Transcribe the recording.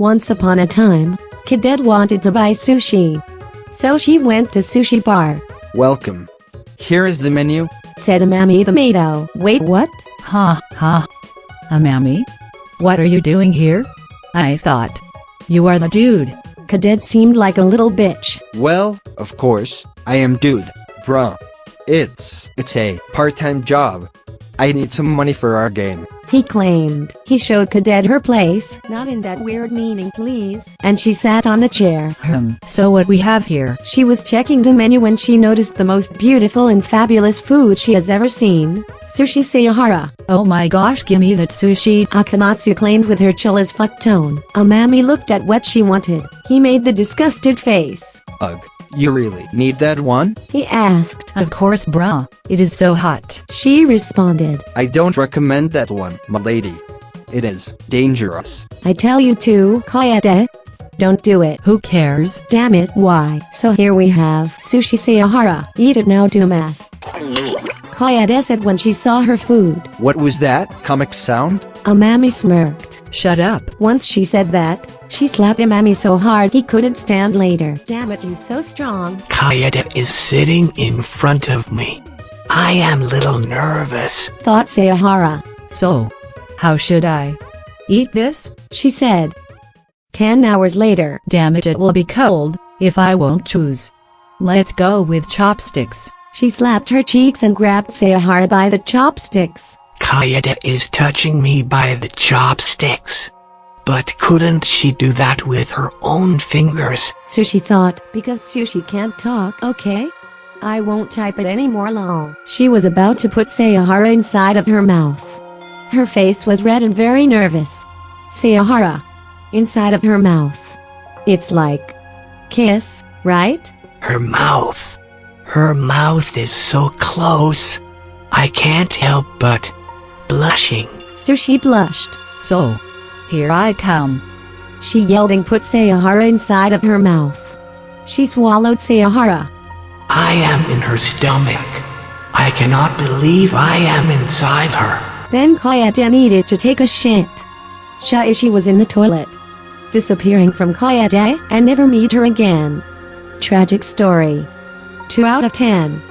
Once upon a time, Cadet wanted to buy sushi. So she went to sushi bar, Welcome. Here is the menu. said Amami the Mato. Wait what? Ha ha. Amami? What are you doing here? I thought. You are the dude. Cadet seemed like a little bitch. Well, of course, I am dude, bruh. It's, it's a part-time job. I need some money for our game. He claimed. He showed Cadet her place, not in that weird meaning please, and she sat on the chair. Hmm. So what we have here? She was checking the menu when she noticed the most beautiful and fabulous food she has ever seen. Sushi Saihara. Oh my gosh gimme that sushi. Akamatsu claimed with her chill as fuck tone. Amami looked at what she wanted. He made the disgusted face. Ugh. You really need that one? He asked. Of course brah. It is so hot. She responded. I don't recommend that one, my lady. It is dangerous. I tell you to, Koyate. Eh? Don't do it. Who cares? Damn it, why? So here we have Sushi Saihara. Eat it now, Dumas. Koyate eh? said when she saw her food. What was that? Comic sound? Amami smirked. Shut up. Once she said that, she slapped Amami so hard he couldn't stand later. Damn it, you so strong. Kaede is sitting in front of me. I am little nervous. Thought Saihara. So. How should I? Eat this? She said. Ten hours later. Damn it it will be cold, if I won't choose. Let's go with chopsticks. She slapped her cheeks and grabbed Saihara by the chopsticks. Kaede is touching me by the chopsticks. But couldn't she do that with her own fingers? Sushi thought, because Sushi can't talk, okay? I won't type it anymore lol. She was about to put Saihara inside of her mouth. Her face was red and very nervous. Saihara. Inside of her mouth. It's like... Kiss, right? Her mouth. Her mouth is so close. I can't help but blushing. Sushi blushed. So. Here I come. She yelled and put Saihara inside of her mouth. She swallowed Saihara. I am in her stomach. I cannot believe I am inside her. Then Koyate needed to take a shit. Shaishi was in the toilet. Disappearing from Koyate and never meet her again. Tragic story. 2 out of 10.